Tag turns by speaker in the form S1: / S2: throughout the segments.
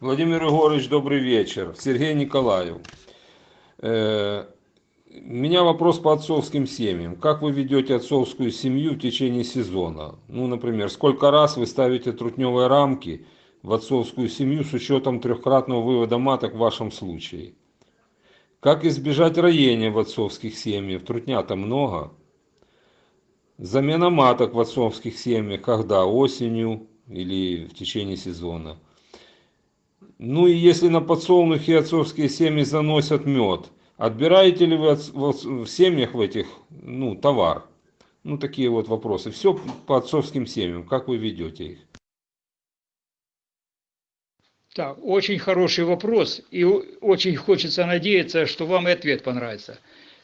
S1: Владимир Егорович, добрый вечер. Сергей Николаев. Э, У меня вопрос по отцовским семьям. Как вы ведете отцовскую семью в течение сезона? Ну, например, сколько раз вы ставите трутневые рамки в отцовскую семью с учетом трехкратного вывода маток в вашем случае? Как избежать роения в отцовских семьях? Трутня-то много. Замена маток в отцовских семьях, когда? Осенью или в течение сезона? Ну и если на подсолнухе отцовские семьи заносят мед, отбираете ли вы в семьях в этих, ну, товар? Ну, такие вот вопросы. Все по отцовским семьям. Как вы ведете их?
S2: Так, очень хороший вопрос, и очень хочется надеяться, что вам и ответ понравится.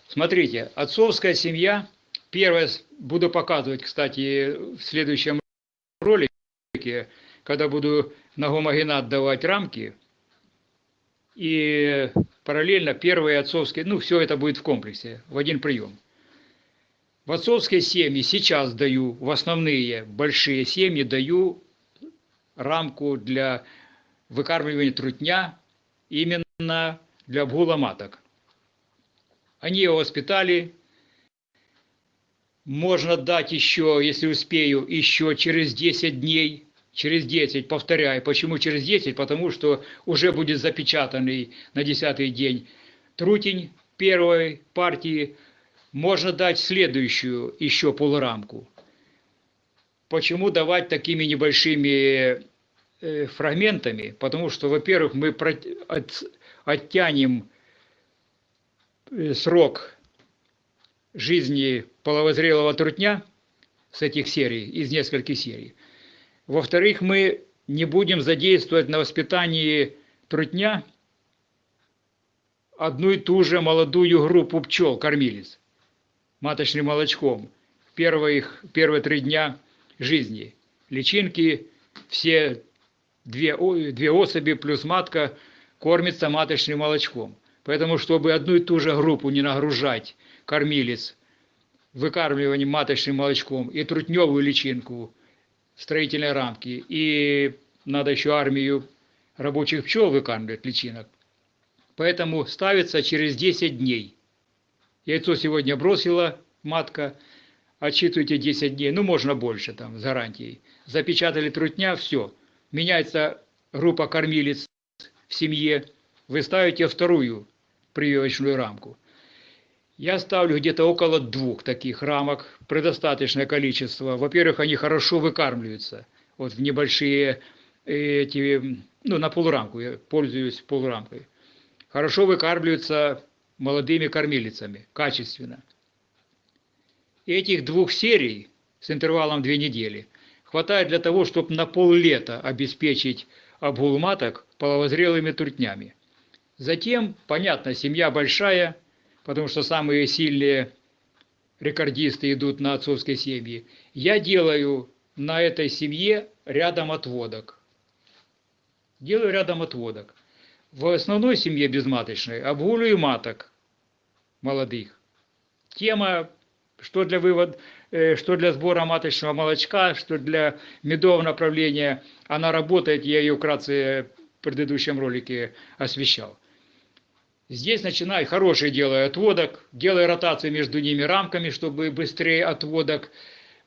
S2: Смотрите, отцовская семья, первое, буду показывать, кстати, в следующем ролике, когда буду на гомогенат давать рамки, и параллельно первые отцовские, ну, все это будет в комплексе, в один прием. В отцовские семьи сейчас даю, в основные большие семьи даю рамку для выкармливания трутня именно для обгула маток. Они его воспитали. Можно дать еще, если успею, еще через 10 дней. Через 10, повторяю. Почему через 10? Потому что уже будет запечатанный на 10 день трутень первой партии. Можно дать следующую еще полурамку. Почему давать такими небольшими фрагментами, потому что, во-первых, мы оттянем э, срок жизни половозрелого трутня с этих серий, из нескольких серий. Во-вторых, мы не будем задействовать на воспитании трутня одну и ту же молодую группу пчел, кормилец, маточным молочком, первые, их, первые три дня жизни. Личинки все две, две особи плюс матка кормится маточным молочком. Поэтому, чтобы одну и ту же группу не нагружать кормилец выкармливанием маточным молочком и трутневую личинку строительной рамки, и надо еще армию рабочих пчел выкармливать личинок. Поэтому ставится через 10 дней. Яйцо сегодня бросила матка, отсчитывайте 10 дней, ну можно больше там с гарантией. Запечатали трутня, все. Меняется группа кормилец в семье, вы ставите вторую прививочную рамку. Я ставлю где-то около двух таких рамок, предостаточное количество. Во-первых, они хорошо выкармливаются. Вот в небольшие э, эти, ну, на полурамку, я пользуюсь полурамкой. Хорошо выкармливаются молодыми кормилицами, качественно. Этих двух серий с интервалом две недели хватает для того, чтобы на поллета обеспечить обгул маток половозрелыми трутнями. Затем, понятно, семья большая, потому что самые сильные рекордисты идут на отцовской семьи. Я делаю на этой семье рядом отводок. Делаю рядом отводок. В основной семье безматочной обгуливаю маток молодых. Тема, что для, вывод, э, что для сбора маточного молочка, что для медового направления, она работает, я ее вкратце в предыдущем ролике освещал. Здесь начинаю, хороший делаю отводок, делаю ротацию между ними рамками, чтобы быстрее отводок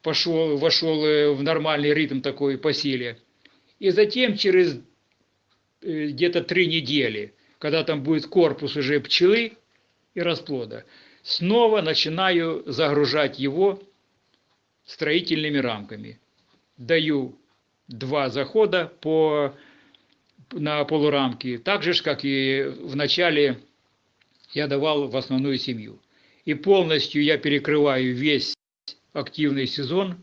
S2: пошел, вошел э, в нормальный ритм такой по силе. И затем через э, где-то три недели, когда там будет корпус уже пчелы и расплода, снова начинаю загружать его строительными рамками. Даю два захода по, на полурамки, так же, как и в начале я давал в основную семью. И полностью я перекрываю весь активный сезон,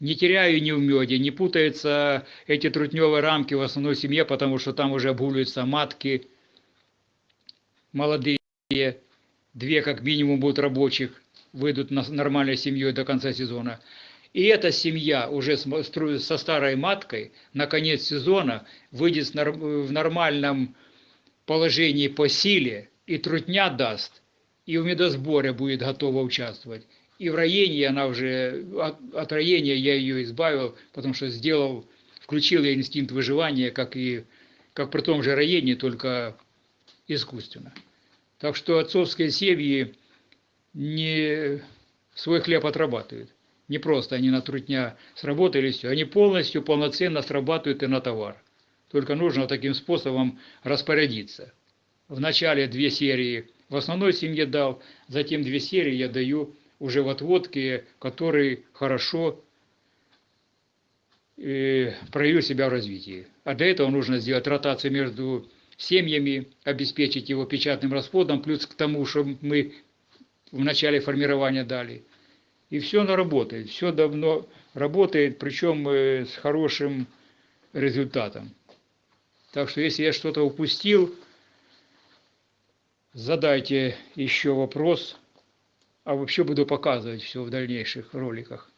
S2: не теряю ни в меде, не путаются эти трутневые рамки в основной семье, потому что там уже обгуливаются матки молодые, две как минимум будут рабочих, выйдут на нормальной семьей до конца сезона. И эта семья уже со старой маткой на конец сезона выйдет нар- в нормальном положении по силе, и трутня даст, и в медосборе будет готова участвовать. И в роении она уже, от, от роения я ее избавил, потому что сделал, включил я инстинкт выживания, как и как при том же роении, только искусственно. Так что отцовские семьи не свой хлеб отрабатывают. Не просто они на сработали, все. Они полностью, полноценно срабатывают и на товар. Только нужно таким способом распорядиться. В начале две серии в основной семье дал, затем две серии я даю уже в отводке, который хорошо э, проявил себя в развитии. А для этого нужно сделать ротацию между семьями, обеспечить его печатным расплодом, плюс к тому, что мы в начале формирования дали. И все оно работает, все давно работает, причем э, с хорошим результатом. Так что если я что-то упустил, задайте еще вопрос, а вообще буду показывать все в дальнейших роликах.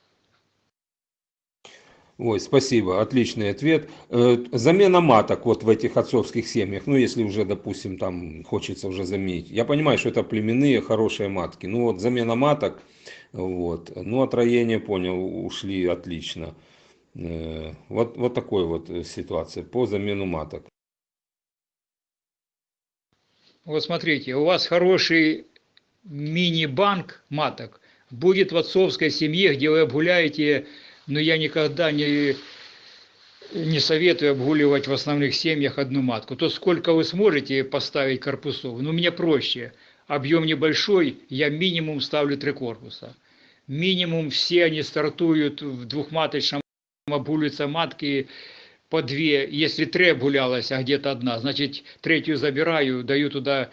S1: Ой, спасибо, отличный ответ. Э, замена маток вот в этих отцовских семьях, ну если уже, допустим, там хочется уже заменить. Я понимаю, что это племенные хорошие матки, ну вот замена маток, вот, ну от роения, понял, ушли отлично. Э, вот, вот такой вот ситуация по замену маток.
S2: Вот смотрите, у вас хороший мини-банк маток будет в отцовской семье, где вы обгуляете но я никогда не, не советую обгуливать в основных семьях одну матку. То сколько вы сможете поставить корпусов, ну мне проще. Объем небольшой, я минимум ставлю три корпуса. Минимум все они стартуют в двухматочном, обгуливаются матки по две. Если три обгулялась, а где-то одна, значит третью забираю, даю туда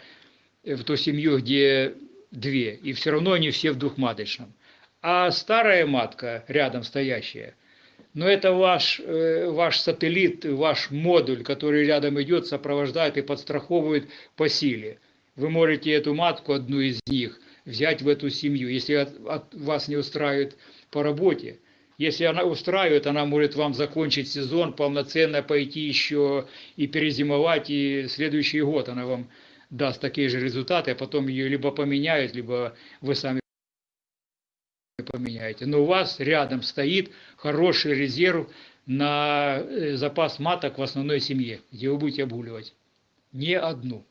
S2: в ту семью, где две. И все равно они все в двухматочном а старая матка рядом стоящая, но это ваш, э, ваш сателлит, ваш модуль, который рядом идет, сопровождает и подстраховывает по силе. Вы можете эту матку, одну из них, взять в эту семью, если от, от вас не устраивает по работе. Если она устраивает, она может вам закончить сезон, полноценно пойти еще и перезимовать, и следующий год она вам даст такие же результаты, а потом ее либо поменяют, либо вы сами поменяете. Но у вас рядом стоит хороший резерв на э, запас маток в основной семье, где вы будете обгуливать. Не одну.